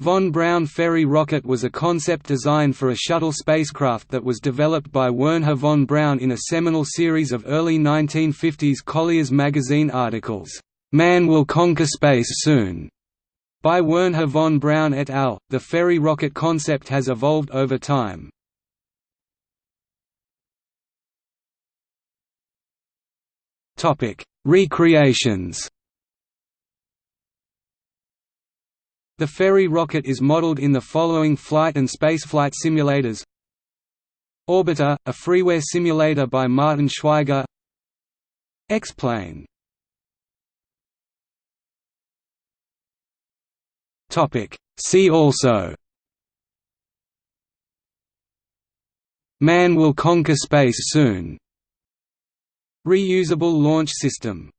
Von Braun Ferry rocket was a concept design for a shuttle spacecraft that was developed by Wernher von Braun in a seminal series of early 1950s Collier's magazine articles, "'Man Will Conquer Space Soon' by Wernher von Braun et al. The ferry rocket concept has evolved over time. Recreations The Ferry rocket is modeled in the following flight and spaceflight simulators. Orbiter, a freeware simulator by Martin Schweiger. X-plane. See also. Man will conquer space soon. Reusable launch system